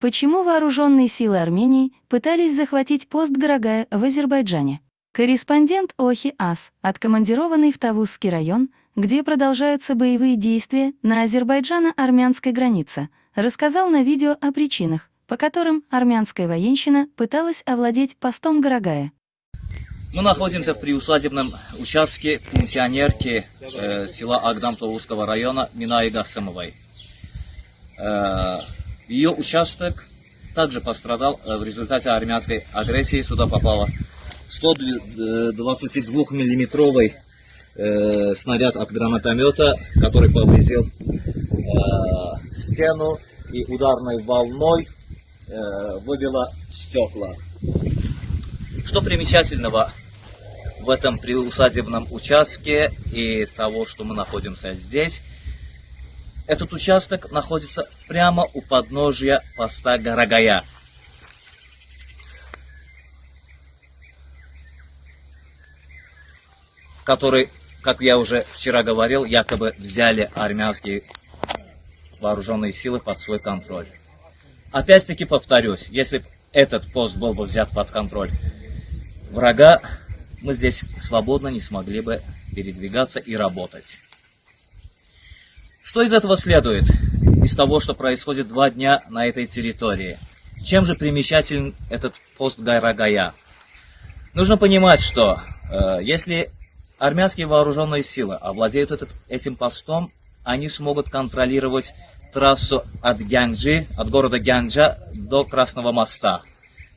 Почему вооруженные силы Армении пытались захватить пост Гарагая в Азербайджане? Корреспондент Охи Ас, откомандированный в Тавузский район, где продолжаются боевые действия на азербайджано-армянской границе, рассказал на видео о причинах, по которым армянская военщина пыталась овладеть постом Гарагая. Мы находимся в приусадебном участке пенсионерки э, села Агдам Тавузского района Минаи Гасымовой. Э, ее участок также пострадал э, в результате армянской агрессии. Сюда попало 122-миллиметровый э, снаряд от гранатомета, который повредил э, стену и ударной волной выбило стекла. Что примечательного в этом приусадебном участке и того, что мы находимся здесь – этот участок находится прямо у подножия поста Гарагая. который, как я уже вчера говорил, якобы взяли армянские вооруженные силы под свой контроль. Опять-таки повторюсь, если этот пост был бы взят под контроль врага, мы здесь свободно не смогли бы передвигаться и работать. Что из этого следует? Из того, что происходит два дня на этой территории. Чем же примечателен этот пост Гайрагая? Нужно понимать, что э, если армянские вооруженные силы овладеют этот, этим постом, они смогут контролировать трассу от Гянджи, от города Гянджа до Красного моста.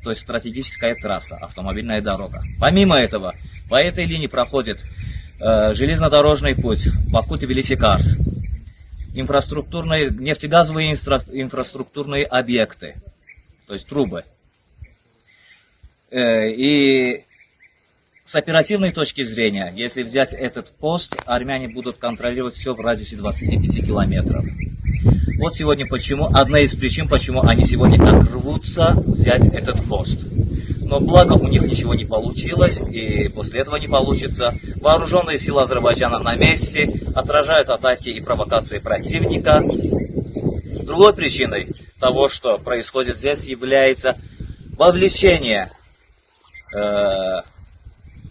То есть стратегическая трасса, автомобильная дорога. Помимо этого, по этой линии проходит э, железнодорожный путь Баку-Тбилиси-Карс инфраструктурные, нефтегазовые инфра, инфраструктурные объекты, то есть трубы. Э, и с оперативной точки зрения, если взять этот пост, армяне будут контролировать все в радиусе 25 километров. Вот сегодня почему, одна из причин, почему они сегодня так рвутся взять этот пост но благо у них ничего не получилось, и после этого не получится. Вооруженные силы Азербайджана на месте, отражают атаки и провокации противника. Другой причиной того, что происходит здесь, является вовлечение э,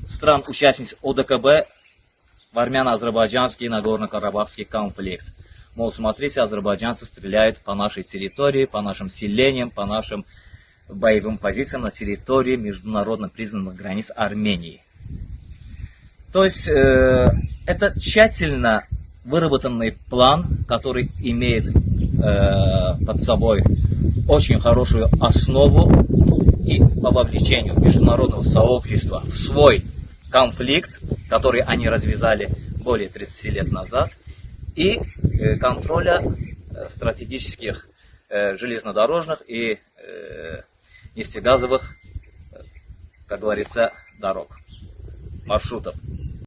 стран-участниц ОДКБ в армяно-азербайджанский и нагорно-карабахский конфликт. Мол, смотрите, азербайджанцы стреляют по нашей территории, по нашим селениям, по нашим боевым позициям на территории международно признанных границ Армении. То есть э, это тщательно выработанный план, который имеет э, под собой очень хорошую основу и по вовлечению международного сообщества в свой конфликт, который они развязали более 30 лет назад, и э, контроля э, стратегических э, железнодорожных и нефтегазовых, как говорится, дорог, маршрутов.